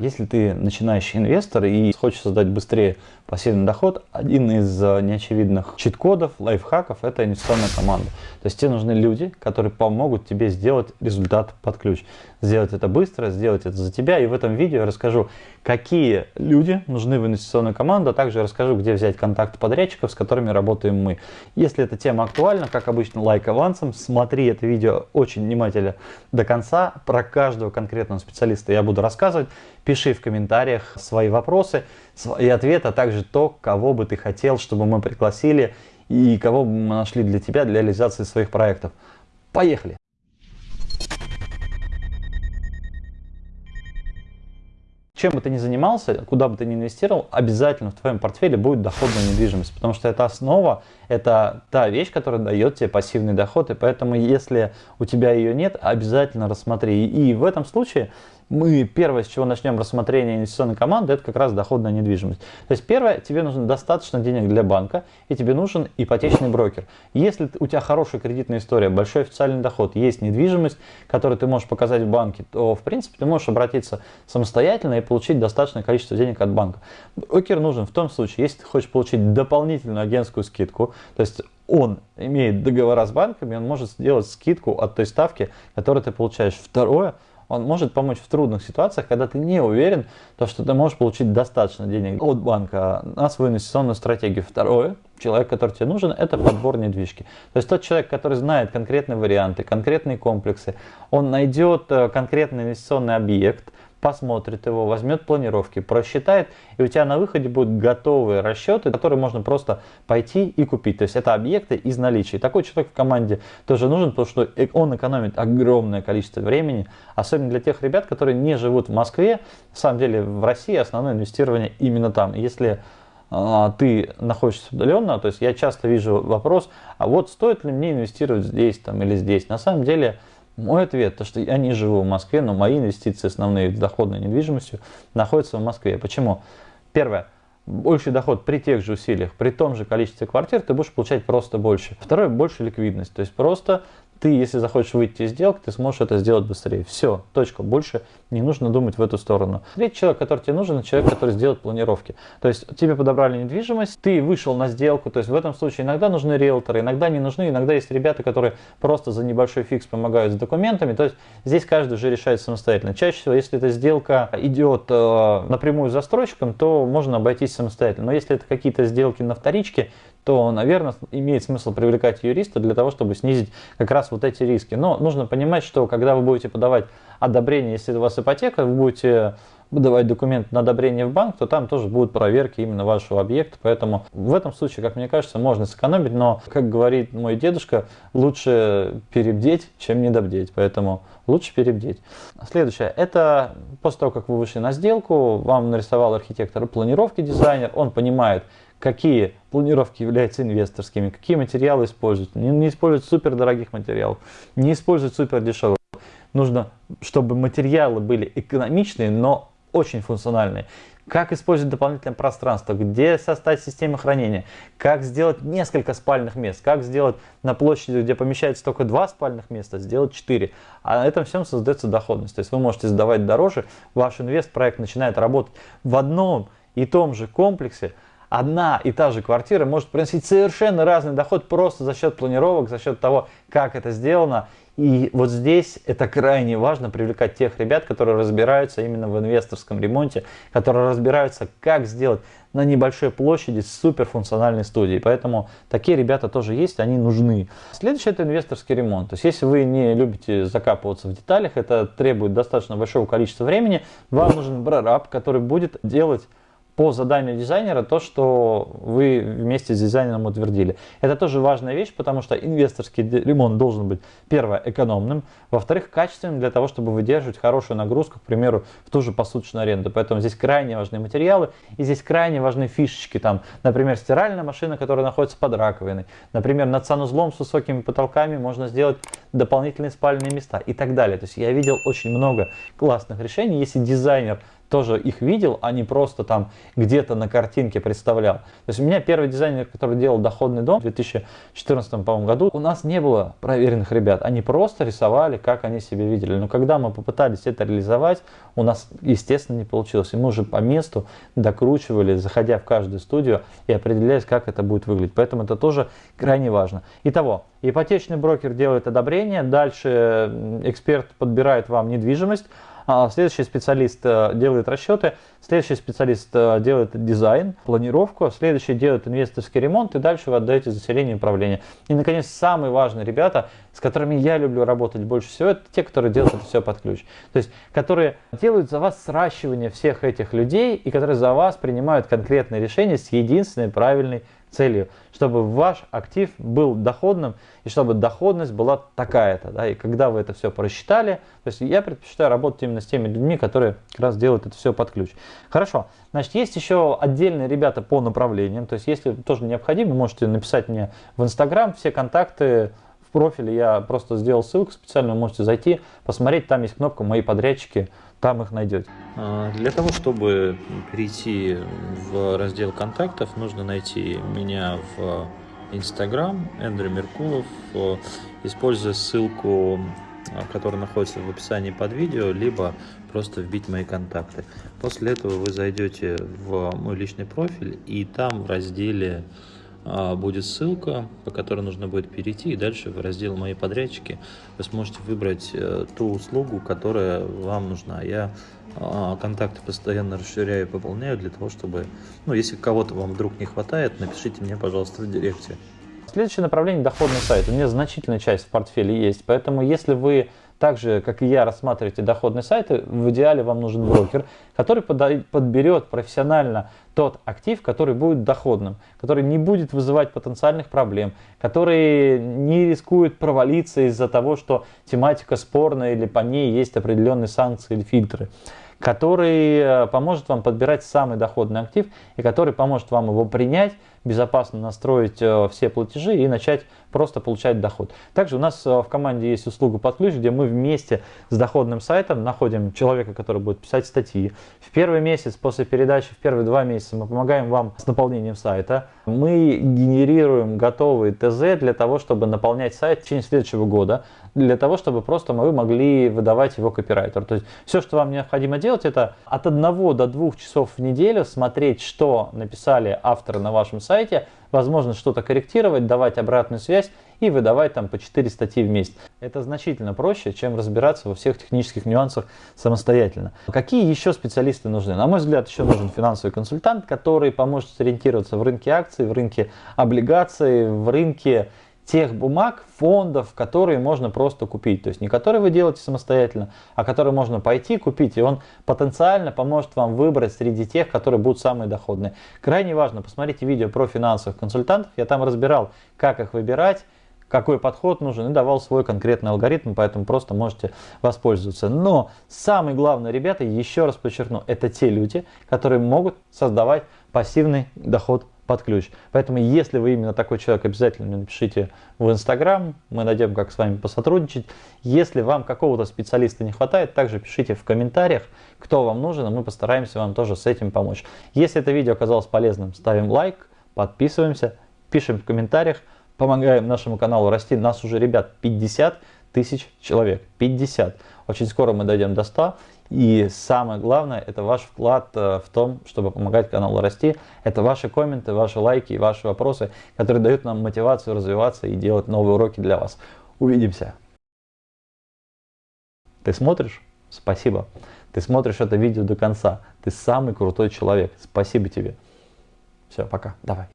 Если ты начинающий инвестор и хочешь создать быстрее пассивный доход, один из э, неочевидных чит-кодов, лайфхаков – это инвестиционная команда. То есть тебе нужны люди, которые помогут тебе сделать результат под ключ. Сделать это быстро, сделать это за тебя. И в этом видео я расскажу, какие люди нужны в инвестиционную команду, а также расскажу, где взять контакты подрядчиков, с которыми работаем мы. Если эта тема актуальна, как обычно, лайк авансом, смотри это видео очень внимательно до конца. Про каждого конкретного специалиста я буду рассказывать. Пиши в комментариях свои вопросы, свои ответы, а также то, кого бы ты хотел, чтобы мы пригласили и кого бы мы нашли для тебя для реализации своих проектов. Поехали! Чем бы ты ни занимался, куда бы ты ни инвестировал, обязательно в твоем портфеле будет доходная недвижимость, потому что это основа, это та вещь, которая дает тебе пассивный доход, и поэтому если у тебя ее нет, обязательно рассмотри. И в этом случае мы первое, с чего начнем рассмотрение инвестиционной команды, это как раз доходная недвижимость. То есть первое, тебе нужно достаточно денег для банка, и тебе нужен ипотечный брокер. Если у тебя хорошая кредитная история, большой официальный доход, есть недвижимость, которую ты можешь показать в банке, то в принципе ты можешь обратиться самостоятельно и получить достаточное количество денег от банка. Брокер нужен в том случае, если ты хочешь получить дополнительную агентскую скидку, то есть он имеет договора с банками, он может сделать скидку от той ставки, которую ты получаешь. Второе – он может помочь в трудных ситуациях, когда ты не уверен, то, что ты можешь получить достаточно денег от банка на свою инвестиционную стратегию. Второе, человек, который тебе нужен, это подбор недвижки. То есть тот человек, который знает конкретные варианты, конкретные комплексы, он найдет э, конкретный инвестиционный объект, посмотрит его, возьмет планировки, просчитает, и у тебя на выходе будут готовые расчеты, которые можно просто пойти и купить. То есть это объекты из наличия. такой человек в команде тоже нужен, потому что он экономит огромное количество времени, особенно для тех ребят, которые не живут в Москве. На самом деле в России основное инвестирование именно там. Если а, ты находишься удаленно, то есть я часто вижу вопрос, а вот стоит ли мне инвестировать здесь там, или здесь. На самом деле мой ответ, то что я не живу в Москве, но мои инвестиции основные в доходной недвижимостью находятся в Москве. Почему? Первое. Больший доход при тех же усилиях, при том же количестве квартир ты будешь получать просто больше. Второе, больше ликвидность. То есть просто ты, если захочешь выйти из сделки, ты сможешь это сделать быстрее. Все, точка. Больше не нужно думать в эту сторону. Третий человек, который тебе нужен, человек, который сделает планировки. То есть тебе подобрали недвижимость, ты вышел на сделку. То есть в этом случае иногда нужны риэлторы, иногда не нужны. Иногда есть ребята, которые просто за небольшой фикс помогают с документами. То есть здесь каждый уже решает самостоятельно. Чаще всего, если эта сделка идет э, напрямую застройщиком, то можно обойтись самостоятельно. Но если это какие-то сделки на вторичке, то, наверное, имеет смысл привлекать юриста для того, чтобы снизить как раз вот эти риски. Но нужно понимать, что когда вы будете подавать одобрение, если у вас ипотека, вы будете выдавать документ на одобрение в банк, то там тоже будут проверки именно вашего объекта. Поэтому в этом случае, как мне кажется, можно сэкономить, но, как говорит мой дедушка, лучше перебдеть, чем недобдеть. Поэтому лучше перебдеть. Следующее. Это после того, как вы вышли на сделку, вам нарисовал архитектор планировки дизайнер, он понимает, какие планировки являются инвесторскими, какие материалы использовать. Не, не использовать супер дорогих материалов, не использовать супер дешевых. Нужно, чтобы материалы были экономичные, но очень функциональные. Как использовать дополнительное пространство, где составить систему хранения, как сделать несколько спальных мест, как сделать на площади, где помещается только два спальных места, сделать 4. А на этом всем создается доходность. То есть вы можете сдавать дороже, ваш инвест-проект начинает работать в одном и том же комплексе, одна и та же квартира может приносить совершенно разный доход просто за счет планировок, за счет того, как это сделано. И вот здесь это крайне важно привлекать тех ребят, которые разбираются именно в инвесторском ремонте, которые разбираются, как сделать на небольшой площади суперфункциональной студии. Поэтому такие ребята тоже есть, они нужны. Следующее это инвесторский ремонт. То есть если вы не любите закапываться в деталях, это требует достаточно большого количества времени, вам нужен прораб, который будет делать по заданию дизайнера то, что вы вместе с дизайнером утвердили. Это тоже важная вещь, потому что инвесторский ремонт должен быть, первое, экономным, во-вторых, качественным для того, чтобы выдерживать хорошую нагрузку, к примеру, в ту же посуточную аренду. Поэтому здесь крайне важны материалы и здесь крайне важны фишечки. Там, например, стиральная машина, которая находится под раковиной. Например, над санузлом с высокими потолками можно сделать дополнительные спальные места и так далее. То есть я видел очень много классных решений. Если дизайнер тоже их видел, а не просто там где-то на картинке представлял. То есть у меня первый дизайнер, который делал доходный дом в 2014 году, у нас не было проверенных ребят. Они просто рисовали, как они себе видели. Но когда мы попытались это реализовать, у нас, естественно, не получилось. И мы уже по месту докручивали, заходя в каждую студию и определяясь, как это будет выглядеть. Поэтому это тоже крайне важно. Итого, ипотечный брокер делает одобрение, дальше эксперт подбирает вам недвижимость, следующий специалист э, делает расчеты, следующий специалист э, делает дизайн, планировку, следующий делает инвесторский ремонт, и дальше вы отдаете заселение и управление. И, наконец, самые важные ребята, с которыми я люблю работать больше всего, это те, которые делают это все под ключ. То есть, которые делают за вас сращивание всех этих людей, и которые за вас принимают конкретные решения с единственной правильной целью, чтобы ваш актив был доходным и чтобы доходность была такая-то. Да, и когда вы это все просчитали, то есть я предпочитаю работать именно с теми людьми, которые как раз делают это все под ключ. Хорошо, значит, есть еще отдельные ребята по направлениям, то есть если тоже необходимо, можете написать мне в Инстаграм, все контакты в профиле я просто сделал ссылку специально, можете зайти, посмотреть, там есть кнопка «Мои подрядчики», там их найдете. А, для того, чтобы перейти в раздел контактов, нужно найти меня в Instagram, Эндрю Меркулов, используя ссылку, которая находится в описании под видео, либо просто вбить мои контакты. После этого вы зайдете в мой личный профиль, и там в разделе будет ссылка, по которой нужно будет перейти, и дальше в раздел «Мои подрядчики» вы сможете выбрать э, ту услугу, которая вам нужна. Я а, контакты постоянно расширяю и пополняю для того, чтобы, ну, если кого-то вам вдруг не хватает, напишите мне, пожалуйста, в директе. Следующее направление – доходный сайт. У меня значительная часть в портфеле есть, поэтому если вы так же, как и я, рассматриваете доходные сайты, в идеале вам нужен брокер, который подберет профессионально тот актив, который будет доходным, который не будет вызывать потенциальных проблем, который не рискует провалиться из-за того, что тематика спорная или по ней есть определенные санкции или фильтры который э, поможет вам подбирать самый доходный актив и который поможет вам его принять, безопасно настроить э, все платежи и начать просто получать доход. Также у нас э, в команде есть услуга под ключ, где мы вместе с доходным сайтом находим человека, который будет писать статьи. В первый месяц после передачи, в первые два месяца мы помогаем вам с наполнением сайта. Мы генерируем готовый ТЗ для того, чтобы наполнять сайт в течение следующего года, для того, чтобы просто мы могли выдавать его копирайтеру. То есть все, что вам необходимо делать, это от 1 до 2 часов в неделю смотреть, что написали авторы на вашем сайте, возможно что-то корректировать, давать обратную связь и выдавать там по 4 статьи в месяц. Это значительно проще, чем разбираться во всех технических нюансах самостоятельно. Какие еще специалисты нужны? На мой взгляд, еще нужен финансовый консультант, который поможет сориентироваться в рынке акций, в рынке облигаций, в рынке тех бумаг, фондов, которые можно просто купить. То есть не которые вы делаете самостоятельно, а которые можно пойти купить. И он потенциально поможет вам выбрать среди тех, которые будут самые доходные. Крайне важно, посмотрите видео про финансовых консультантов. Я там разбирал, как их выбирать, какой подход нужен и давал свой конкретный алгоритм, поэтому просто можете воспользоваться. Но самое главное, ребята, еще раз подчеркну, это те люди, которые могут создавать пассивный доход под ключ. Поэтому, если вы именно такой человек, обязательно напишите в Инстаграм, мы найдем, как с вами посотрудничать. Если вам какого-то специалиста не хватает, также пишите в комментариях, кто вам нужен, и мы постараемся вам тоже с этим помочь. Если это видео оказалось полезным, ставим лайк, подписываемся, пишем в комментариях, помогаем нашему каналу расти. Нас уже, ребят, 50 тысяч человек. 50. Очень скоро мы дойдем до 100. И самое главное, это ваш вклад э, в том, чтобы помогать каналу расти. Это ваши комменты, ваши лайки и ваши вопросы, которые дают нам мотивацию развиваться и делать новые уроки для вас. Увидимся. Ты смотришь? Спасибо. Ты смотришь это видео до конца. Ты самый крутой человек. Спасибо тебе. Все, пока. Давай.